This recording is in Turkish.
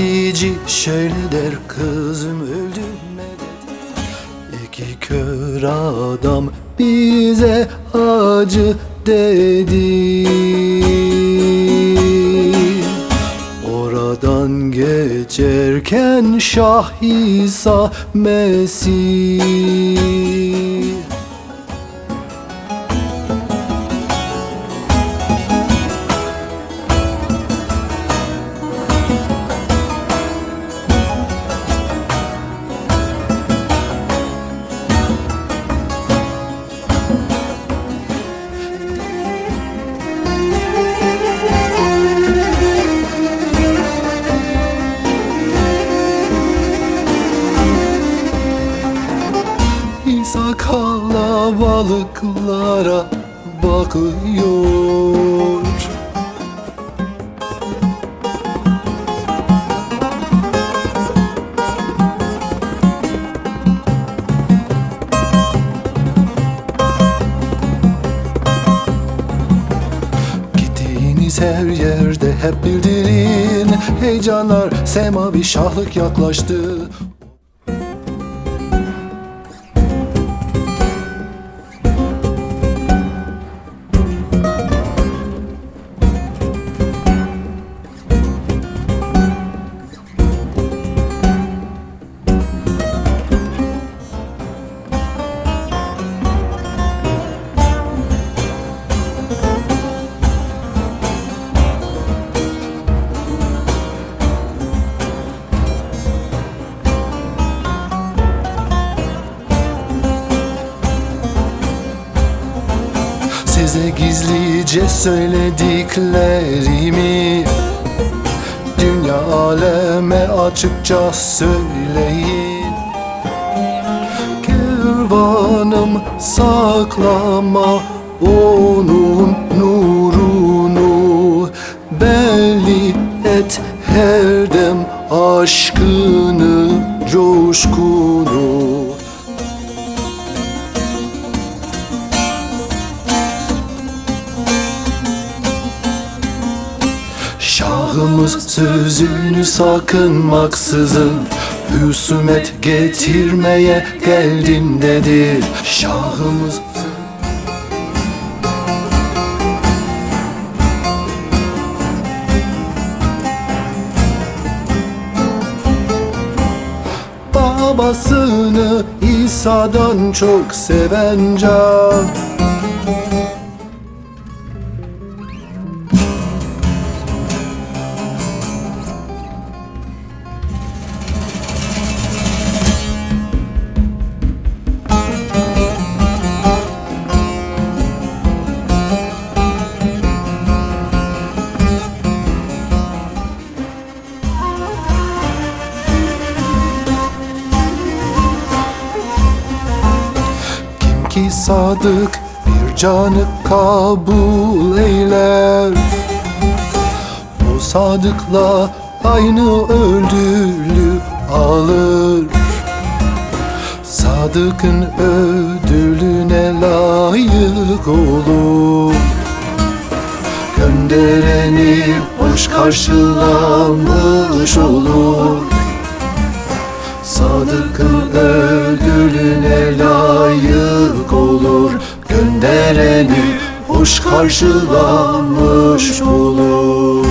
Gazeteci şöyle der kızım öldü medet İki kör adam bize acı dedi. Oradan geçerken Şah İsa Mesih İsa kalabalıklara bakıyor. Gittiğiniz her yerde hep bildirin Heyecanlar semavi şahlık yaklaştı Size gizlice söylediklerimi Dünya aleme açıkça söyleyin. Kervanım saklama onun nurunu. Belli et her dem aşkını, coşkunu Şahımız sözünü sakınmaksızın Husumet getirmeye geldim dedi Şahımız Babasını İsa'dan çok seven can ki sadık bir canı kabul eyler. O sadıkla aynı ödülü alır. Sadıkın ödülüne layık olur. Göndereni hoş karşılanmış olur ödülüne layık olur Göndereni hoş karşılanmış olur